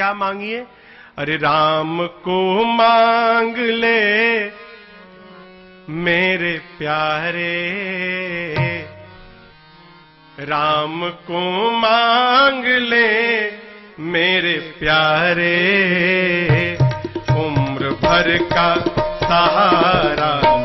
क्या मांगिए? अरे राम को मांग ले, मेरे प्यारे। राम को मांग ले, मेरे प्यारे। उम्र भर का सहारा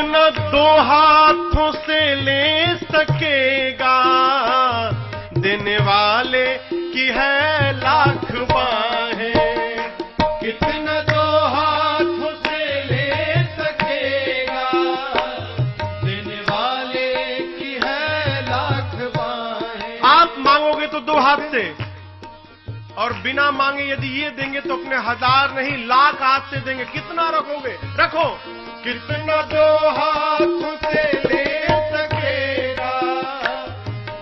कितना दो हाथों से ले सकेगा। देने वाले की है लाख बाहें। दो हाथों से ले सकेगा। देने वाले की है आप मांगोगे तो दो हाथ से। और बिना मांगे यदि ये देंगे तो अपने हज़ार नहीं, लाख हाथ से देंगे। कितना रखोगे? रखो। कितना दो हाथों से ले सकेगा?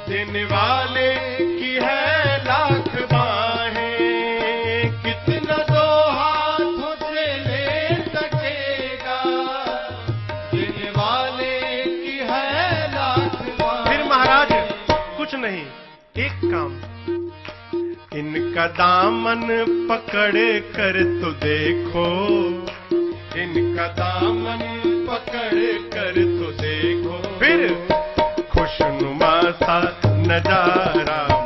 देने वाले की है लाख बाहें। कितना दो हाथों से ले सकेगा? देने वाले की है लाख फिर महाराज, कुछ नहीं, एक काम। इनका दामन पकड़ कर तो देखो। इनका दामन पकड़ कर तो देखो। फिर खुशनुमा सा नज़ारा।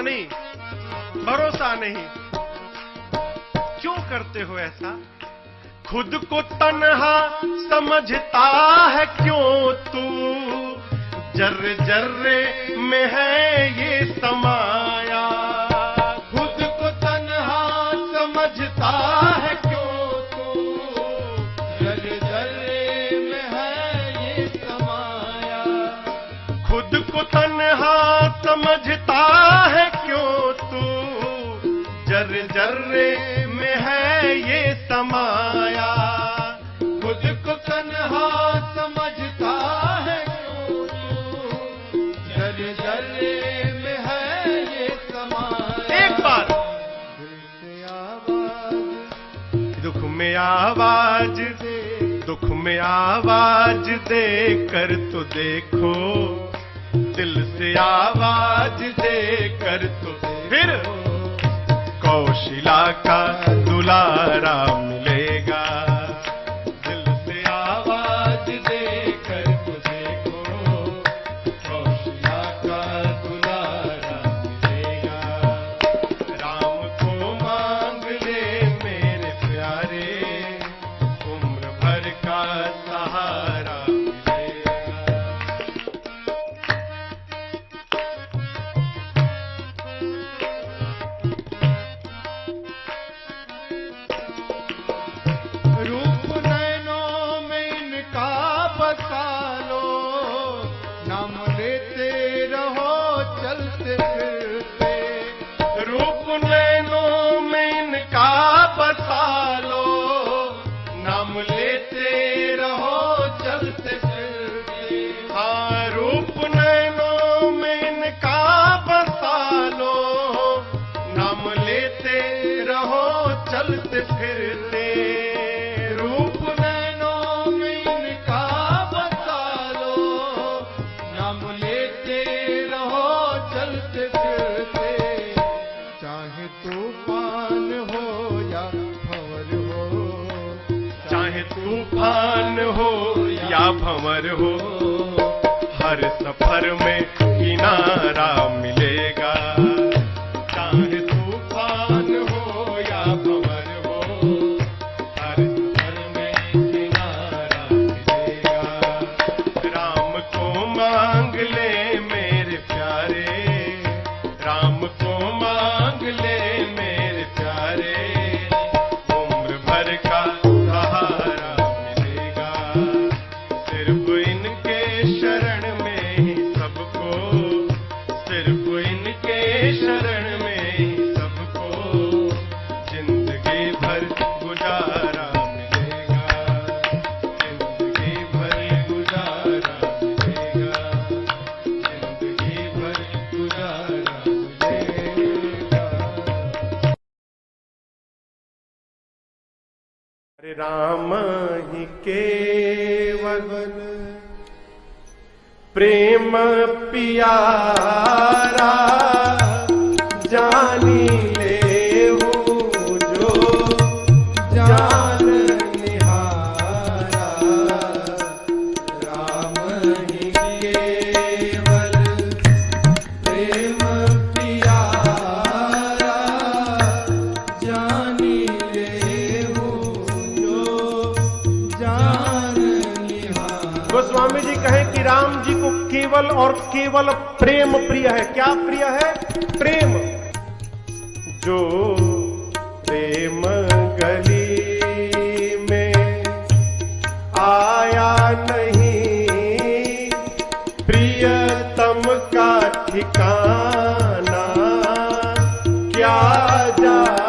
नहीं, भरोसा नहीं। क्यों करते हो ऐसा? खुद को तनहा समझता है क्यों तू? जर्रे जर्रे में है ये समाया जर्रे में है ये समाया। खुद को तन्हा समझता है। तू जर में है ये समाया। एक बार दुख में आवाज़। दे दुख में आवाज़ दे कर तो देखो। दिल से आवाज़ दे कर तो फिर कौशिला काका दुलार तूफ़ान हो या भंवर हो हर सफ़र में किनारा मिलेगा। राम ही केवल। प्रेम पियारा और केवल प्रेम प्रिय है। क्या प्रिय है? प्रेम। जो प्रेम गली में आया नहीं, प्रियतम का ठिकाना क्या जा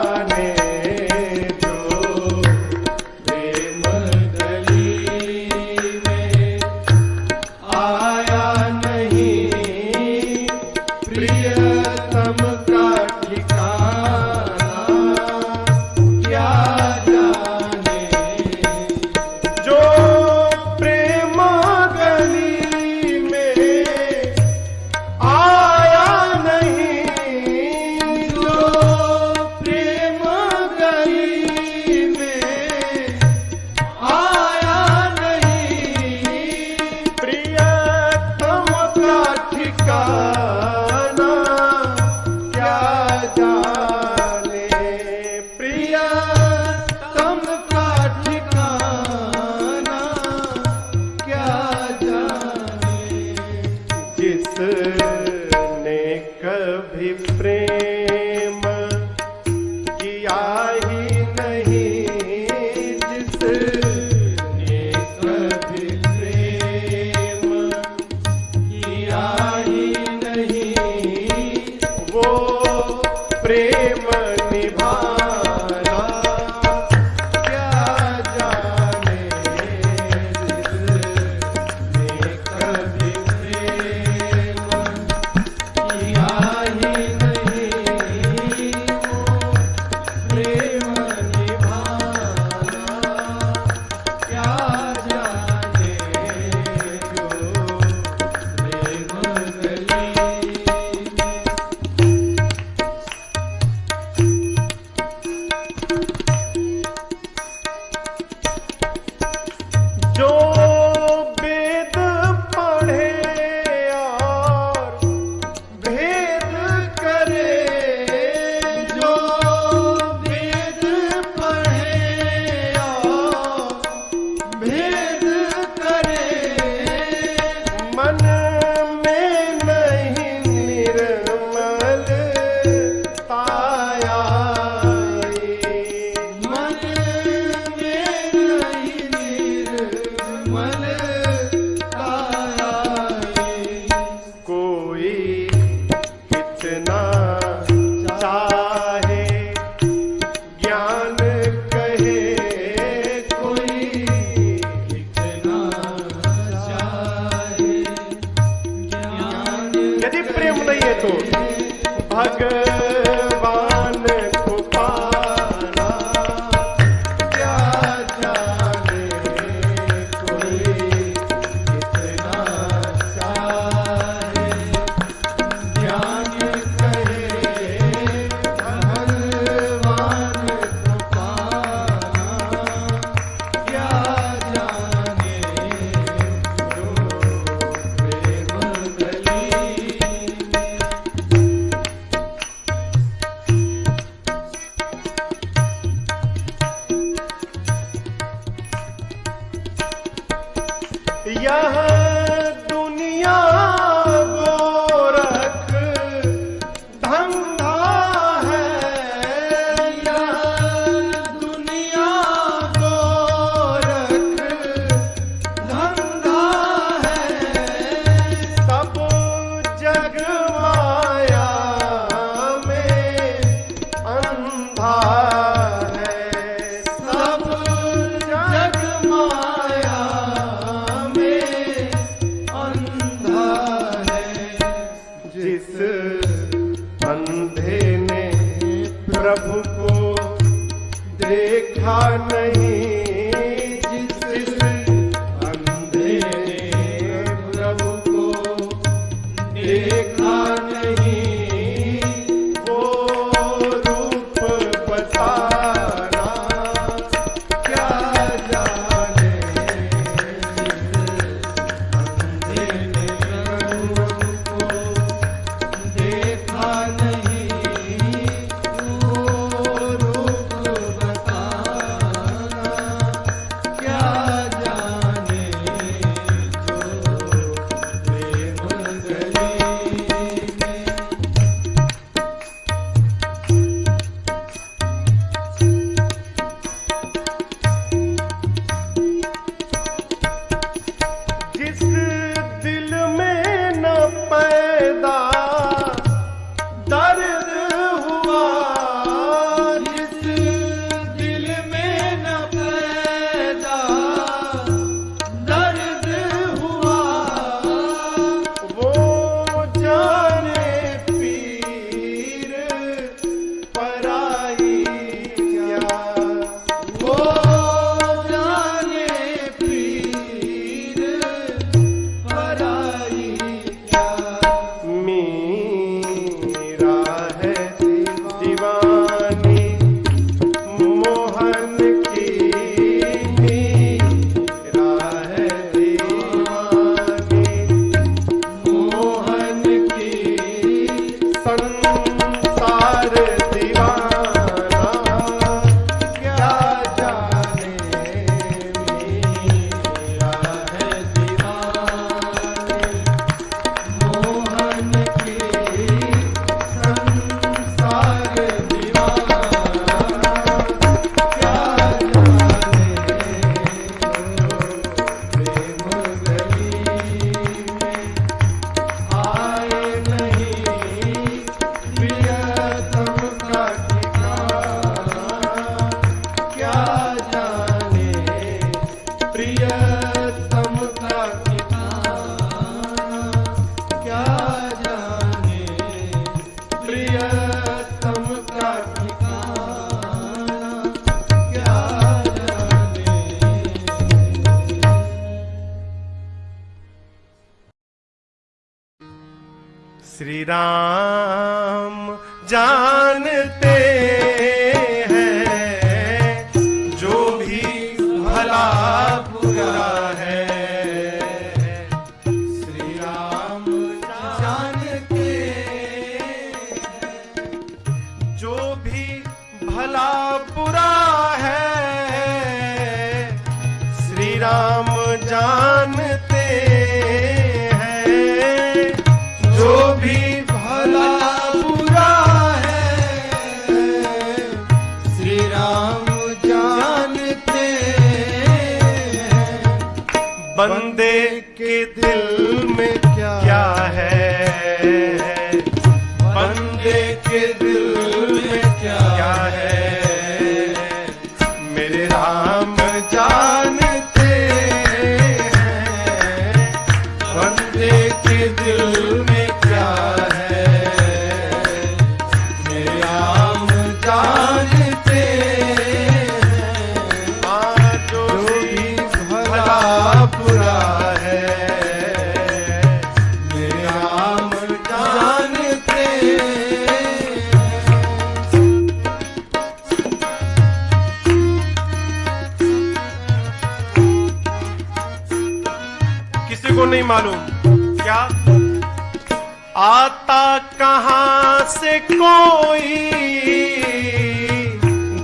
देखा नहीं। नाम जानते हैं। जो भी भला बुरा है श्री राम जानते हैं। बंदे के दिल को नहीं मालूम। क्या? आता कहाँ से कोई?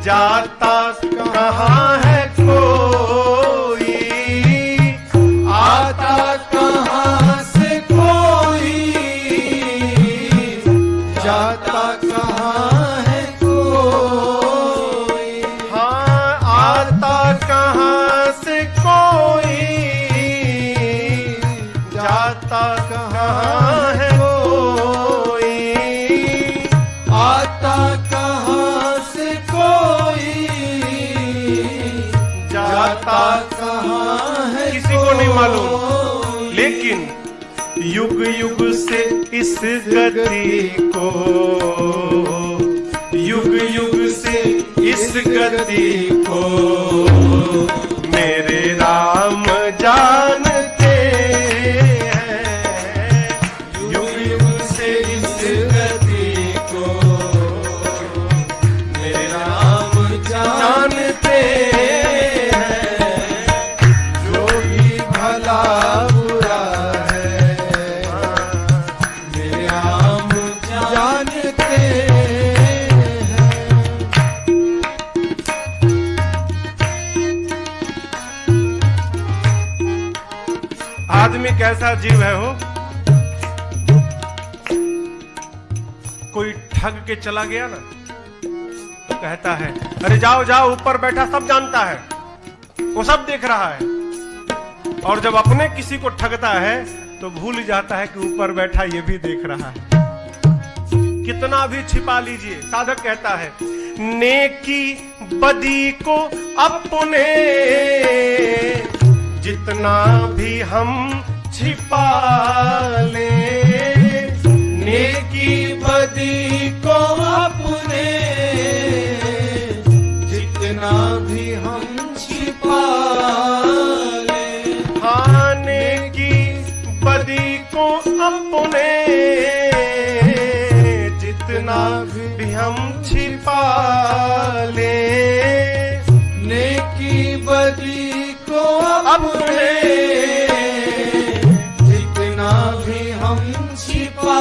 जाता कहाँ है कोई? युग से इस गति को। युग युग से इस गति को। के चला गया ना तो कहता है, अरे जाओ जाओ, ऊपर बैठा, सब जानता है। वो सब देख रहा है। और जब अपने किसी को ठगता है तो भूल जाता है कि ऊपर बैठा ये भी देख रहा है। कितना भी छिपा लीजिए, साधक कहता है, नेकी बदी को अपने, जितना भी हम छिपा ले अपने जितना भी हम छिपा ले नेकी बदी को अपने जितना भी हम छिपा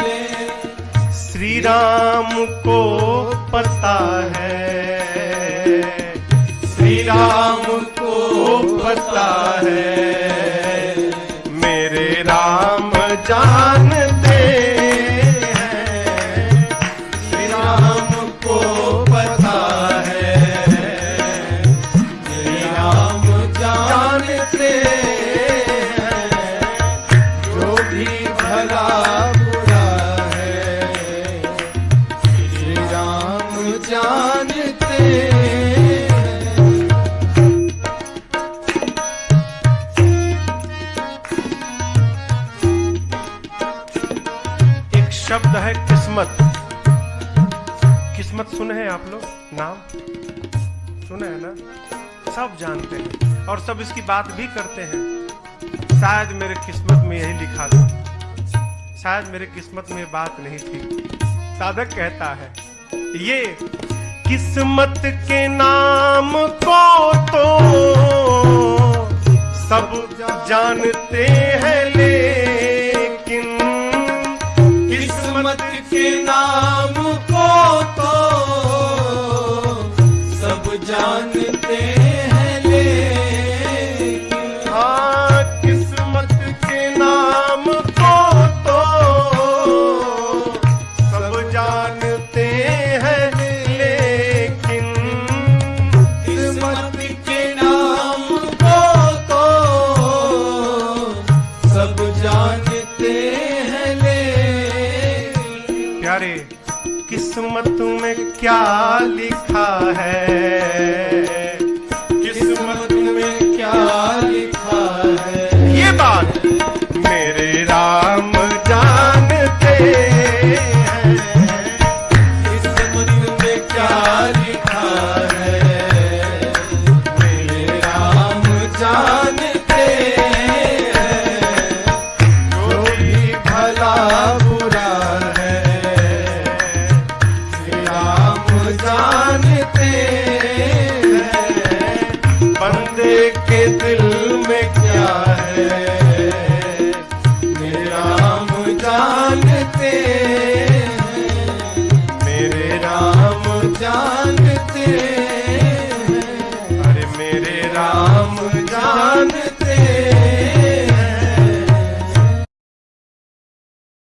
ले। श्री राम को पता है श्री राम को पता है। शब्द है किस्मत। किस्मत सुने हैं आप लोग? नाम? सुने हैं ना? सब जानते हैं और सब इसकी बात भी करते हैं। शायद मेरे किस्मत में यही लिखा था। शायद मेरे किस्मत में बात नहीं थी। साधक कहता है, ये किस्मत के नाम को तो सब जानते हैं, लेकिन किस्मत के नाम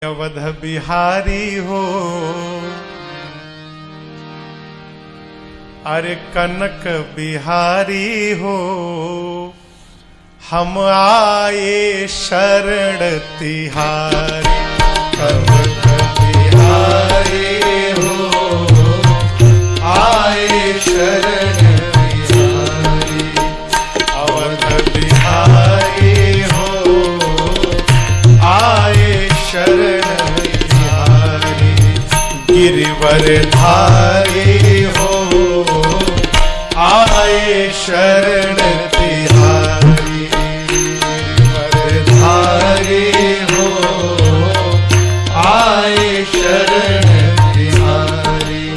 अवध बिहारी हो। अरे कनक बिहारी हो। हम आए शरण तिहारी। वरधारी हो। आए शरण तिहारी। हो। आए शरण तिहारी।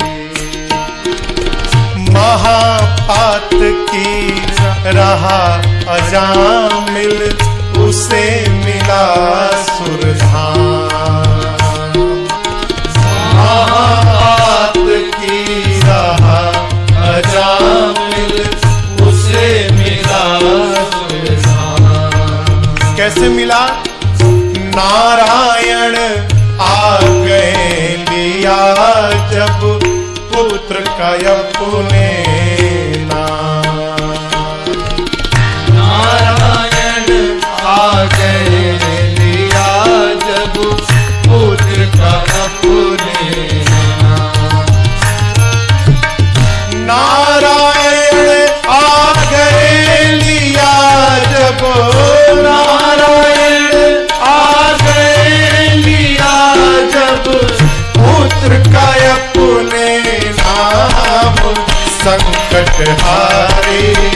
की रहा अजामिल उसे मिला। पुत्र कायम अपने Hare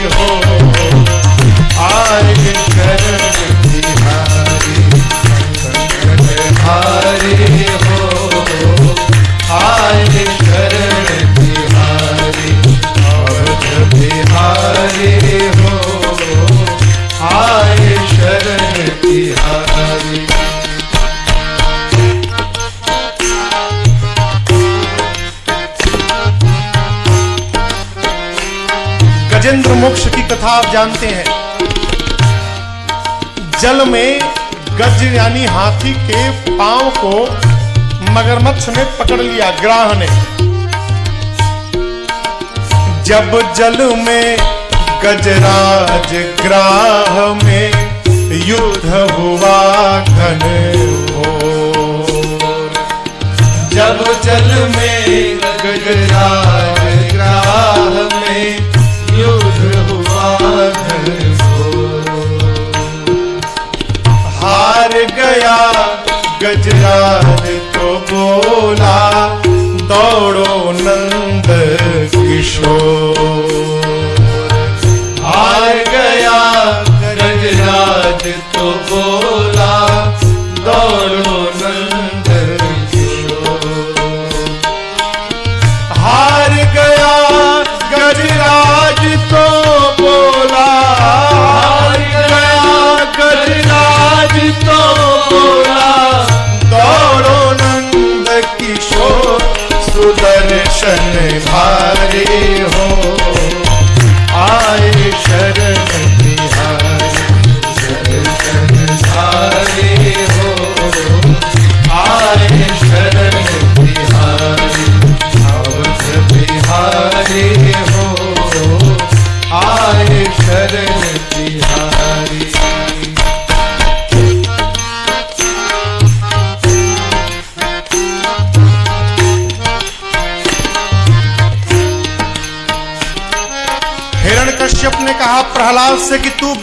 जानते हैं। जल में गज यानी हाथी के पाँव को मगरमच्छ ने पकड़ लिया ग्राह ने। जब जल में गजराज ग्राह में युद्ध हुआ घन जब जल में गजराज गजराज को बोला दौड़ो नंद किशोर। सुदर्शन भारी हो। आए शरण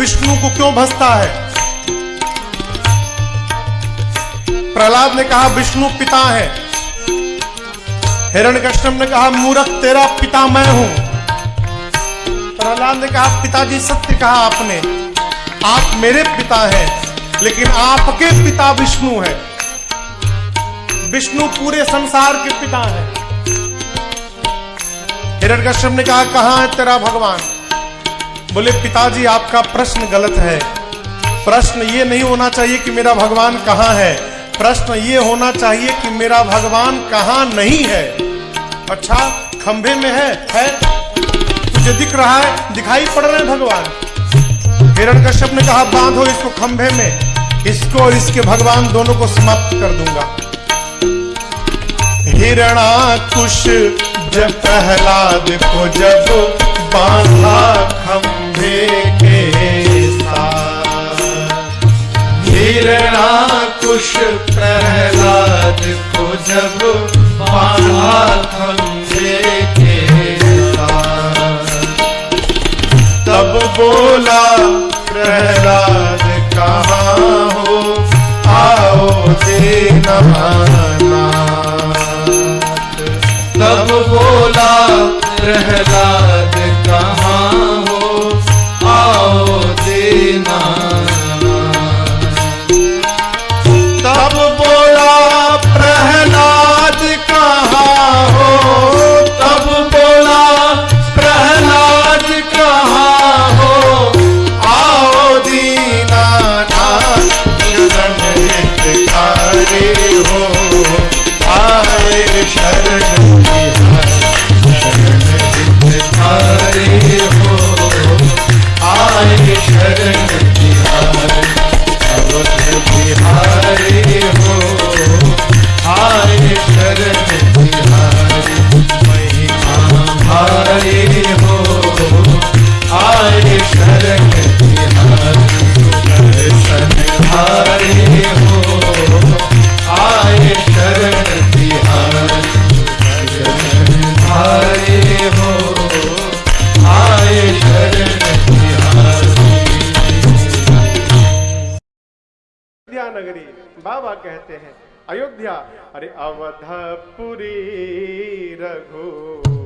विष्णु को क्यों भसता है? प्रहलाद ने कहा, विष्णु पिता है। हिरण्यकश्यप ने कहा मूर्ख तेरा पिता मैं हूँ। प्रहलाद ने कहा, पिताजी, सत्य कहा आपने। आप मेरे पिता हैं, लेकिन आपके पिता विष्णु हैं। विष्णु पूरे संसार के पिता हैं। हिरण्यकश्यप ने कहा, कहाँ है तेरा भगवान? बोले, पिताजी, आपका प्रश्न गलत है। प्रश्न ये नहीं होना चाहिए कि मेरा भगवान कहाँ है। प्रश्न ये होना चाहिए कि मेरा भगवान कहाँ नहीं है। अच्छा खंभे में है है? तुझे दिख रहा है, दिखाई पड़ रहे हैं भगवान। हिरण्यकश्यप ने कहा, बांधो इसको खंभे में। इसको और इसके भगवान दोनों को समाप्त कर दूँगा। हिरणाकुश जब प्रहलाद को जब बांधा खंभे के साथ। हिरणाकुश प्रहलाद को जब बांधा खंभे के तब बोला, प्रहलाद, कहाँ हो? आओ देना नाथ। प्रहलाद अरे अवधपुरी रघु।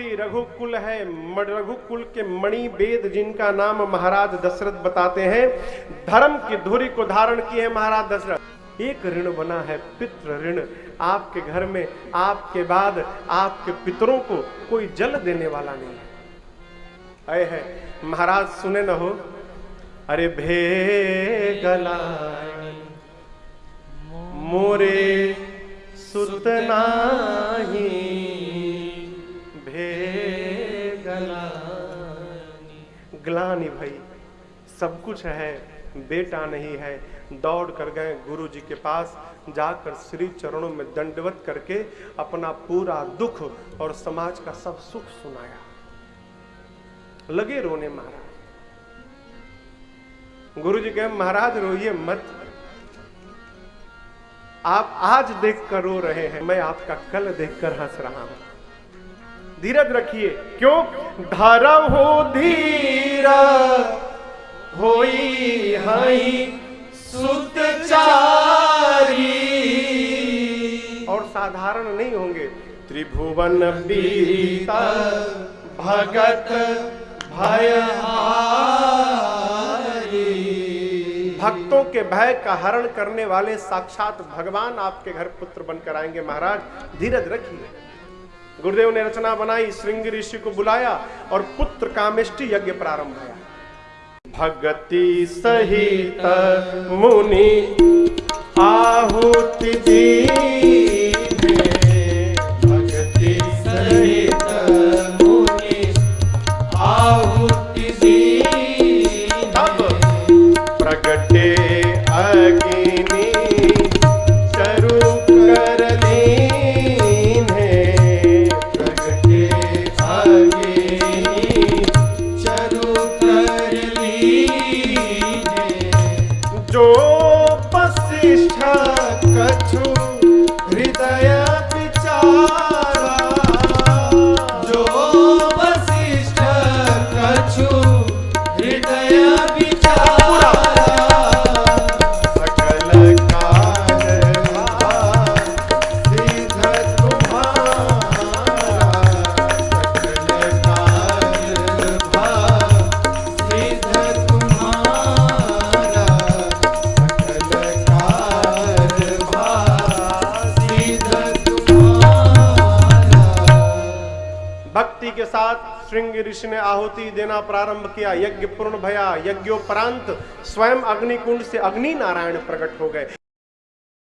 अवधपुरी रघुकुल है रघुकुल के मणि वेद जिनका नाम महाराज दशरथ बताते हैं, धर्म की धुरी को धारण किए महाराज दशरथ। एक ऋण बना है पितृ ऋण। आपके घर में, आपके बाद, आपके पितरों को कोई जल देने वाला नहीं है। आए है, महाराज सुने न हो? अरे भे गला मोरे सुतना नाही। ग्लानी भाई। सब कुछ है, बेटा नहीं है। दौड़ कर गए गुरु जी के पास, जाकर श्री चरणों में दंडवत करके अपना पूरा दुख और समाज का सब सुख सुनाया। लगे रोने महाराज। गुरु जी कहे, महाराज, रोइए मत। आप आज देखकर रो रहे हैं, मैं आपका कल देखकर हंस रहा हूँ। धीरज रखिए, क्यों? धारा हो धीरा होई हई सुतचारी। और साधारण नहीं होंगे। त्रिभुवन बीता भगत भयहारी। भक्तों के भय का हरण करने वाले साक्षात भगवान आपके घर पुत्र बनकर आएँगे महाराज। धीरज रखिए। गुरुदेव ने रचना बनाई, श्रृंग ऋषि को बुलाया और पुत्र कामिष्टि यज्ञ प्रारंभ हुआ। भगति सहित मुनि आहुति दीने यज्ञ पूर्ण भया यज्ञोपरांत स्वयं अग्निकुंड से अग्नि नारायण प्रकट हो गए।